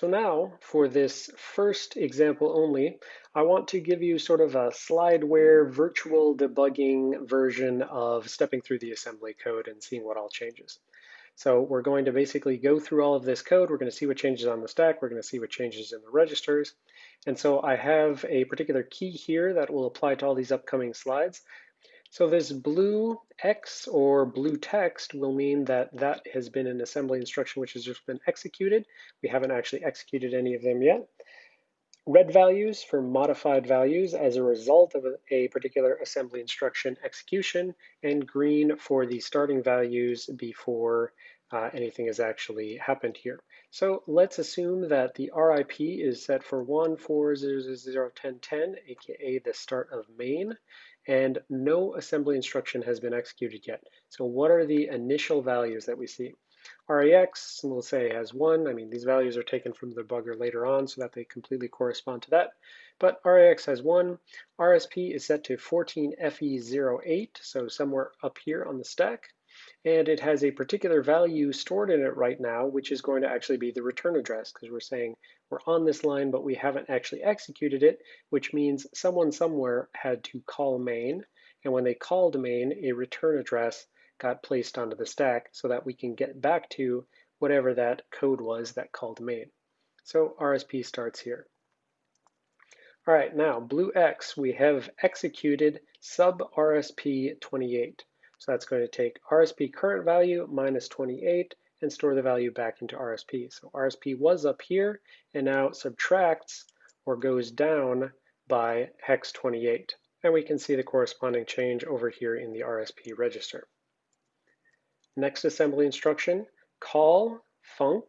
So now for this first example only, I want to give you sort of a slideware virtual debugging version of stepping through the assembly code and seeing what all changes. So we're going to basically go through all of this code. We're going to see what changes on the stack. We're going to see what changes in the registers. And so I have a particular key here that will apply to all these upcoming slides. So this blue X or blue text will mean that that has been an assembly instruction which has just been executed. We haven't actually executed any of them yet. Red values for modified values as a result of a, particular assembly instruction execution, and green for the starting values before uh, anything has actually happened here. So let's assume that the RIP is set for 140001010, aka the start of main and no assembly instruction has been executed yet. So what are the initial values that we see? RAX, we'll say has one. I mean, these values are taken from the debugger later on so that they completely correspond to that. But RAX has one. RSP is set to 14FE08, so somewhere up here on the stack and it has a particular value stored in it right now, which is going to actually be the return address, because we're saying we're on this line, but we haven't actually executed it, which means someone somewhere had to call main, and when they called main, a return address got placed onto the stack so that we can get back to whatever that code was that called main. So RSP starts here. All right, now blue X, we have executed sub RSP 28. So that's going to take RSP current value minus 28 and store the value back into RSP. So RSP was up here and now subtracts or goes down by hex 28. And we can see the corresponding change over here in the RSP register. Next assembly instruction, call func,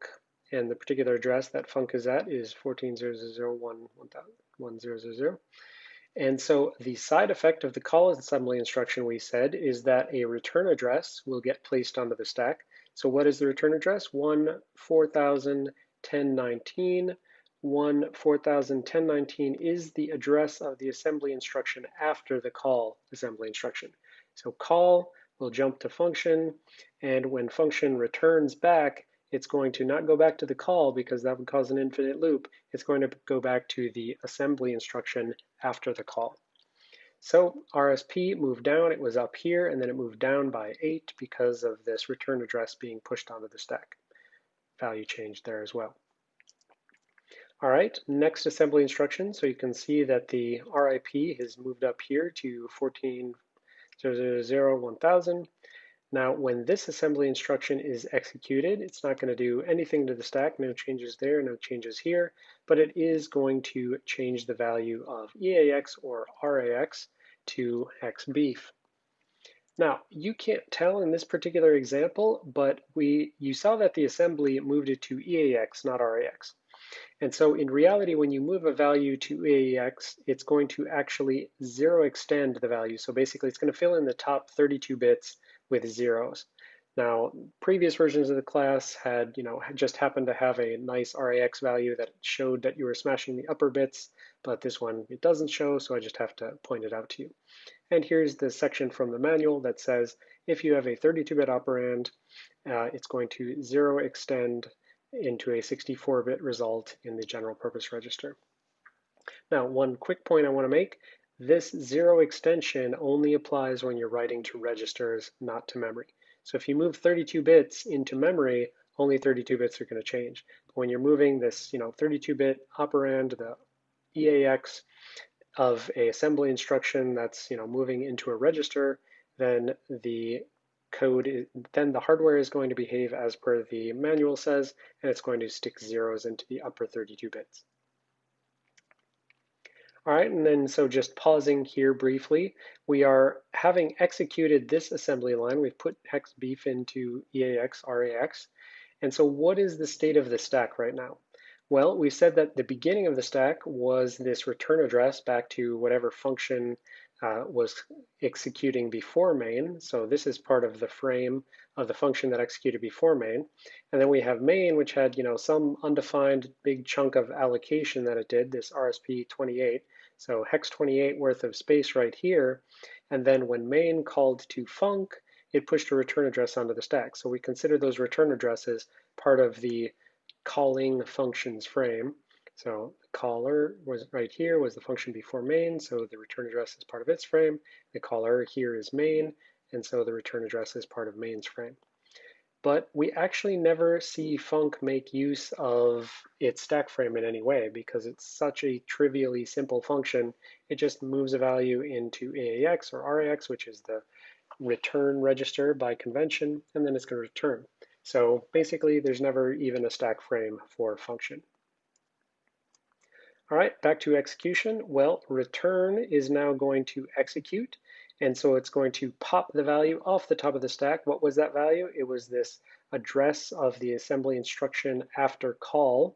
and the particular address that func is at is 14.0.0.1.1000. And so the side effect of the call assembly instruction we said is that a return address will get placed onto the stack. So what is the return address? 1 401019. 1 401019 is the address of the assembly instruction after the call assembly instruction. So call will jump to function, and when function returns back, it's going to not go back to the call because that would cause an infinite loop. It's going to go back to the assembly instruction after the call. So RSP moved down, it was up here, and then it moved down by eight because of this return address being pushed onto the stack. Value changed there as well. All right, next assembly instruction. So you can see that the RIP has moved up here to 14.000.1000. Now, when this assembly instruction is executed, it's not going to do anything to the stack, no changes there, no changes here, but it is going to change the value of EAX or RAX to XBEEF. Now, you can't tell in this particular example, but we you saw that the assembly moved it to EAX, not RAX. And so in reality, when you move a value to EAX, it's going to actually zero extend the value. So basically, it's going to fill in the top 32 bits with zeros. Now, previous versions of the class had, you know, just happened to have a nice RAX value that showed that you were smashing the upper bits, but this one, it doesn't show, so I just have to point it out to you. And here's the section from the manual that says, if you have a 32-bit operand, uh, it's going to zero extend into a 64-bit result in the general purpose register. Now, one quick point I want to make this zero extension only applies when you're writing to registers, not to memory. So if you move 32 bits into memory, only 32 bits are going to change. But when you're moving this, you know, 32-bit operand, the EAX of a assembly instruction that's, you know, moving into a register, then the code, is, then the hardware is going to behave as per the manual says, and it's going to stick zeros into the upper 32 bits. All right, and then so just pausing here briefly, we are having executed this assembly line. We've put hex beef into EAX, RAX. And so what is the state of the stack right now? Well, we said that the beginning of the stack was this return address back to whatever function uh, was executing before main. So this is part of the frame of the function that executed before main. And then we have main, which had you know some undefined big chunk of allocation that it did, this RSP28. So hex 28 worth of space right here. And then when main called to func, it pushed a return address onto the stack. So we consider those return addresses part of the calling functions frame. So the caller was right here was the function before main, so the return address is part of its frame. The caller here is main, and so the return address is part of main's frame. But we actually never see func make use of its stack frame in any way because it's such a trivially simple function. It just moves a value into EAX or RAX, which is the return register by convention, and then it's going to return. So basically, there's never even a stack frame for function. All right, back to execution. Well, return is now going to execute. And so it's going to pop the value off the top of the stack. What was that value? It was this address of the assembly instruction after call.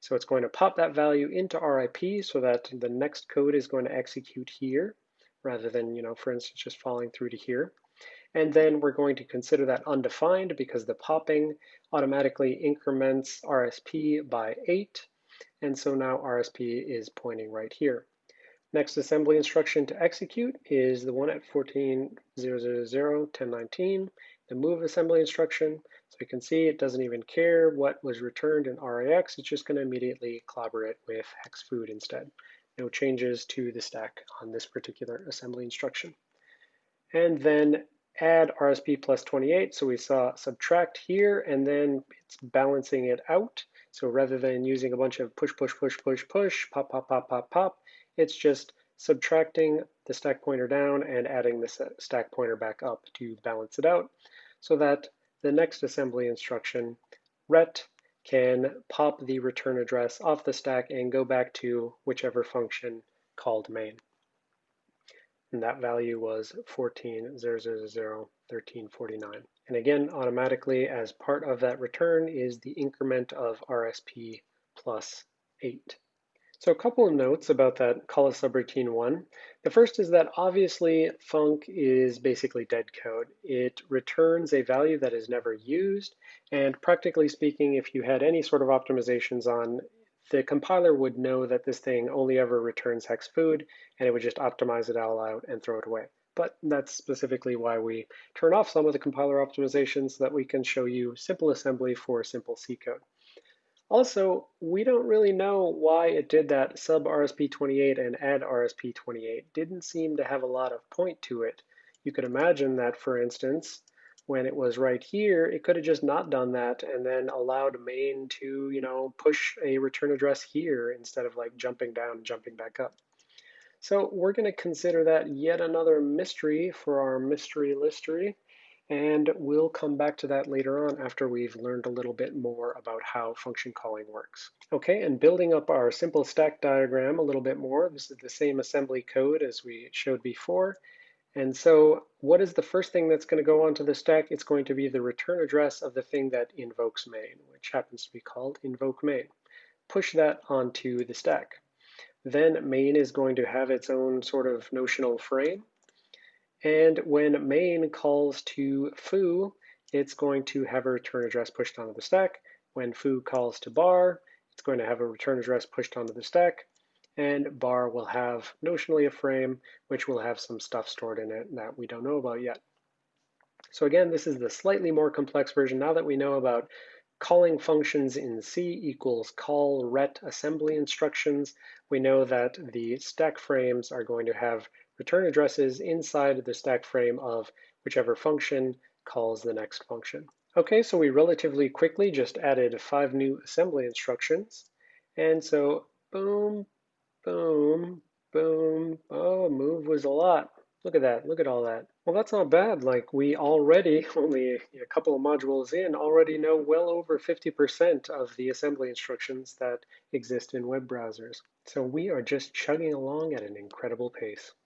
So it's going to pop that value into RIP so that the next code is going to execute here rather than, you know, for instance, just falling through to here. And then we're going to consider that undefined because the popping automatically increments RSP by 8. And so now RSP is pointing right here. Next assembly instruction to execute is the one at 14.000.1019, the move assembly instruction. So you can see it doesn't even care what was returned in RAX, it's just going to immediately clobber it with hex food instead. No changes to the stack on this particular assembly instruction. And then add RSP plus 28. So we saw subtract here, and then it's balancing it out. So rather than using a bunch of push, push, push, push, push, pop, pop, pop, pop, pop, it's just subtracting the stack pointer down and adding the uh, stack pointer back up to balance it out so that the next assembly instruction, ret, can pop the return address off the stack and go back to whichever function called main. And that value was 14.000.1349. And again, automatically as part of that return is the increment of RSP plus 8. So a couple of notes about that call a subroutine one. The first is that obviously func is basically dead code. It returns a value that is never used, and practically speaking, if you had any sort of optimizations on, the compiler would know that this thing only ever returns hex food, and it would just optimize it all out and throw it away but that's specifically why we turn off some of the compiler optimizations so that we can show you simple assembly for simple C code. Also, we don't really know why it did that sub RSP28 and add RSP28. Didn't seem to have a lot of point to it. You could imagine that, for instance, when it was right here, it could have just not done that and then allowed main to, you know, push a return address here instead of like jumping down and jumping back up. So we're going to consider that yet another mystery for our mystery listery, and we'll come back to that later on after we've learned a little bit more about how function calling works. Okay, and building up our simple stack diagram a little bit more, this is the same assembly code as we showed before. And so what is the first thing that's going to go onto the stack? It's going to be the return address of the thing that invokes main, which happens to be called invoke main. Push that onto the stack. Then main is going to have its own sort of notional frame. And when main calls to foo, it's going to have a return address pushed onto the stack. When foo calls to bar, it's going to have a return address pushed onto the stack. And bar will have notionally a frame, which will have some stuff stored in it that we don't know about yet. So again, this is the slightly more complex version. Now that we know about calling functions in C equals call ret assembly instructions, we know that the stack frames are going to have return addresses inside the stack frame of whichever function calls the next function. Okay, so we relatively quickly just added five new assembly instructions. And so boom, boom, boom, oh, move was a lot. Look at that, look at all that. Well, that's not bad. Like we already, only a couple of modules in, already know well over 50% of the assembly instructions that exist in web browsers. So we are just chugging along at an incredible pace.